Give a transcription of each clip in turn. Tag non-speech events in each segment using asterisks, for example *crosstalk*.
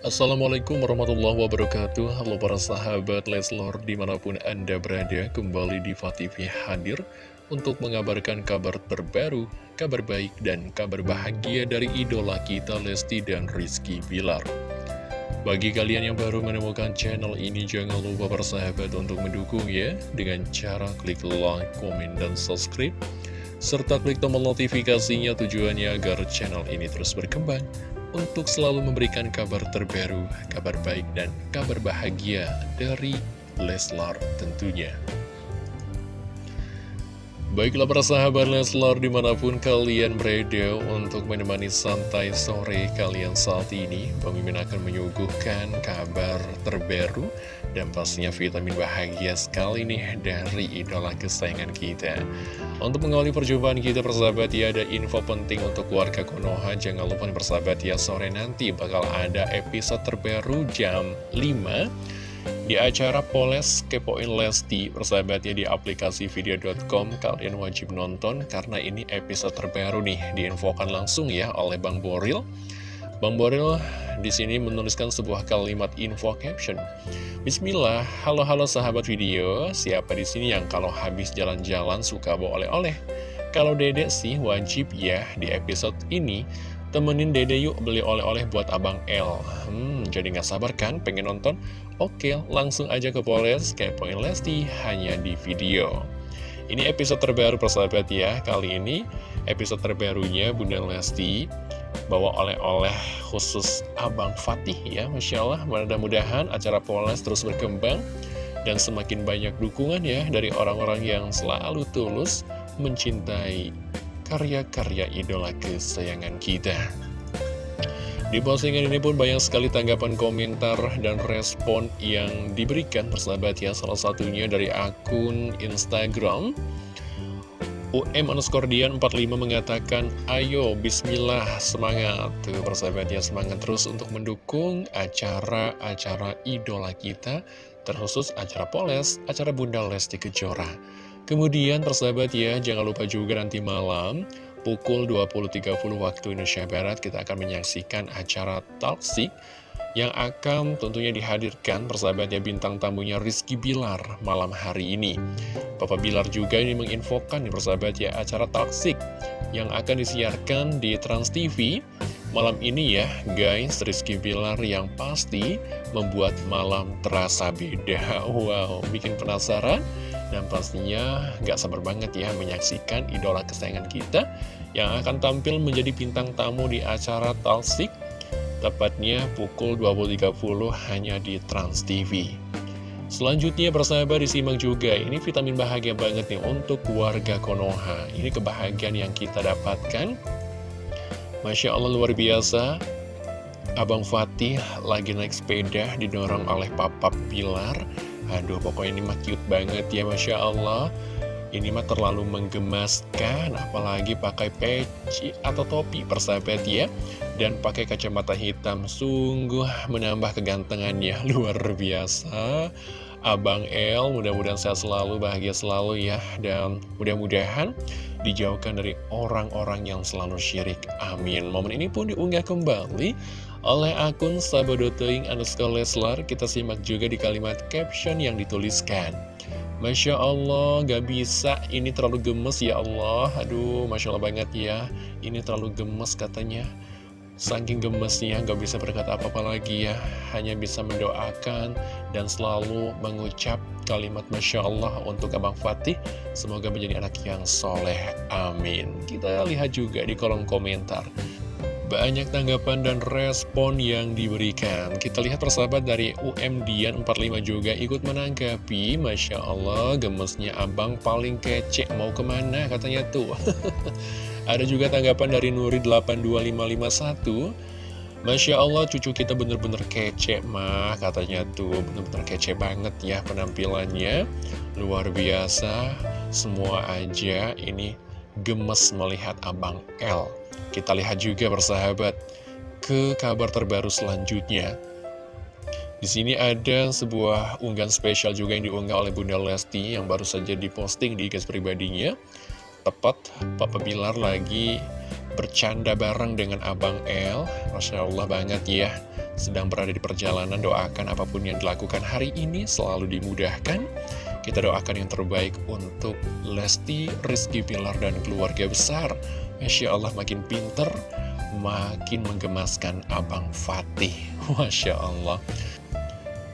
Assalamualaikum warahmatullahi wabarakatuh. Halo para sahabat Leslor di mana pun anda berada Kembali di TV hadir Untuk mengabarkan kabar terbaru Kabar baik dan kabar bahagia dari idola kita Lesti dan Rizky Bilar. Bagi kalian yang baru menemukan channel ini Jangan lupa para sahabat untuk mendukung ya Dengan cara klik like, komen, dan subscribe serta klik tombol notifikasinya tujuannya agar channel ini terus berkembang untuk selalu memberikan kabar terbaru, kabar baik, dan kabar bahagia dari Leslar tentunya. Baiklah para sahabat Leslar di mana pun kalian berada untuk menemani santai sore kalian saat ini Mimin akan menyuguhkan kabar terbaru dan pastinya vitamin bahagia sekali nih dari idola kesayangan kita. Untuk mengawali perjumpaan kita persahabat ya ada info penting untuk keluarga Konoha. Jangan lupa persahabat ya sore nanti bakal ada episode terbaru jam 5 di acara Poles Kepoin Lesti, persahabatnya di aplikasi video.com, kalian wajib nonton karena ini episode terbaru nih, diinfokan langsung ya oleh Bang Boril. Bang Boril di sini menuliskan sebuah kalimat info caption. Bismillah, halo-halo sahabat video, siapa di sini yang kalau habis jalan-jalan suka bawa oleh-oleh? Kalau dedek sih wajib ya di episode ini Temenin dede yuk beli oleh-oleh buat Abang L Hmm, jadi nggak sabar kan pengen nonton? Oke, langsung aja ke Poles, kepoin Lesti, hanya di video. Ini episode terbaru persahabat ya. Kali ini episode terbarunya Bunda Lesti Bawa oleh-oleh khusus Abang Fatih ya Masya Allah, mudah-mudahan acara Poles terus berkembang Dan semakin banyak dukungan ya dari orang-orang yang selalu tulus mencintai karya-karya idola kesayangan kita. Di postingan ini pun banyak sekali tanggapan komentar dan respon yang diberikan persahabat ya. Salah satunya dari akun Instagram UM underscore Dian 45 mengatakan Ayo bismillah semangat. Tuh persahabat ya semangat terus untuk mendukung acara-acara idola kita Terkhusus acara Poles, acara Bunda Lesti Kejora Kemudian persahabat ya, jangan lupa juga nanti malam pukul 20.30 waktu Indonesia Barat kita akan menyaksikan acara Talksik yang akan tentunya dihadirkan persahabat ya bintang tamunya Rizky Bilar malam hari ini. Papa Bilar juga ini menginfokan nih persahabat ya acara Talksik yang akan disiarkan di Trans TV malam ini ya guys Rizky Bilar yang pasti membuat malam terasa beda. *laughs* Wow, bikin penasaran? Dan pastinya gak sabar banget ya menyaksikan idola kesayangan kita yang akan tampil menjadi bintang tamu di acara Talsik tepatnya pukul 20.30 hanya di Trans TV. Selanjutnya persahabat disimak juga, ini vitamin bahagia banget nih untuk warga Konoha. Ini kebahagiaan yang kita dapatkan. Masya Allah luar biasa, Abang Fatih lagi naik sepeda didorong oleh Papa Pilar Aduh pokoknya ini mah cute banget ya Masya Allah. Ini mah terlalu menggemaskan Apalagi pakai peci atau topi persahabat ya. Dan pakai kacamata hitam Sungguh menambah kegantengannya *laughs* Luar biasa Abang El mudah-mudahan sehat selalu, bahagia selalu ya. Dan mudah-mudahan dijauhkan dari orang-orang yang selalu syirik. Amin. Momen ini pun diunggah kembali oleh akun Sabodoteing underscore Leslar. Kita simak juga di kalimat caption yang dituliskan. Masya Allah gak bisa. Ini terlalu gemes ya Allah. Aduh Masya Allah banget ya. Ini terlalu gemes katanya Saking gemesnya gak bisa berkata apa-apa lagi ya. Hanya bisa mendoakan dan selalu mengucap kalimat Masya Allah untuk Abang Fatih. Semoga menjadi anak yang soleh. Amin. Kita lihat juga di kolom komentar. Banyak tanggapan dan respon yang diberikan. Kita lihat persahabat dari UM Dian 45 juga ikut menanggapi. Masya Allah gemesnya abang paling kece. Mau ke mana? Katanya tuh *laughs* Ada juga tanggapan dari Nuri 82551 Masya Allah cucu kita bener-bener kece mah katanya tuh bener-bener kece banget ya penampilannya. Luar biasa. Semua aja ini gemes melihat Abang L. Kita lihat juga bersahabat ke kabar terbaru selanjutnya. Di sini ada sebuah unggahan spesial juga yang diunggah oleh Bunda Lesti yang baru saja diposting di IG pribadinya tepat Papa Bilar lagi bercanda bareng dengan Abang L Masya Allah banget ya. Sedang berada di perjalanan doakan apa pun yang dilakukan hari ini selalu dimudahkan. Kita doakan yang terbaik untuk Lesti, Rizky Pilar, dan keluarga besar. Masya Allah makin pinter, makin menggemaskan Abang Fatih. *laughs* Masya Allah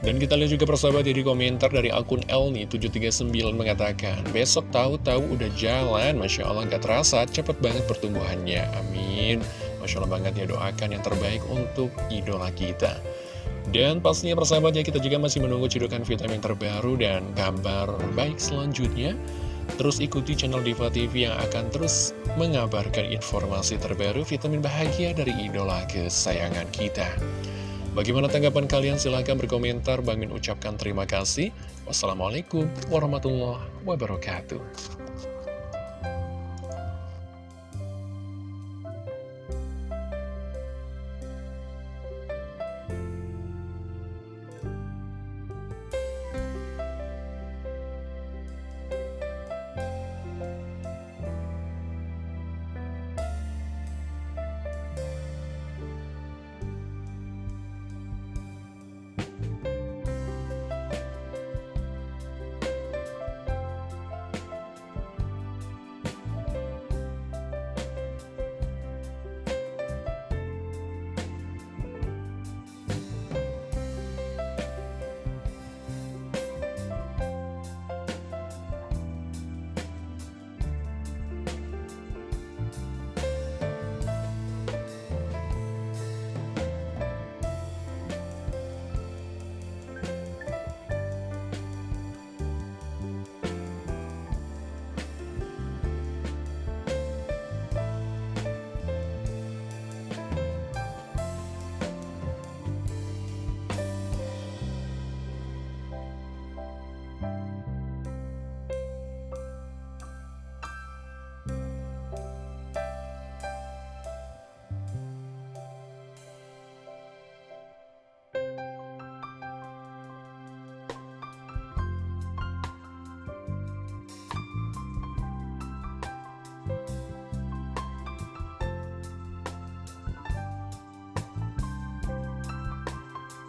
dan kita lihat juga persahabat di komentar dari akun Elni739 mengatakan Besok tahu-tahu udah jalan, Masya Allah gak terasa, cepet banget pertumbuhannya, amin. Masya Allah banget ya doakan yang terbaik untuk idola kita. Dan pastinya persahabat ya kita juga masih menunggu cedokan vitamin terbaru dan kabar baik selanjutnya. Terus ikuti channel Diva TV yang akan terus mengabarkan informasi terbaru vitamin bahagia dari idola kesayangan kita Bagaimana tanggapan kalian? Silahkan berkomentar. Bang Min ucapkan terima kasih. Wassalamualaikum warahmatullahi wabarakatuh.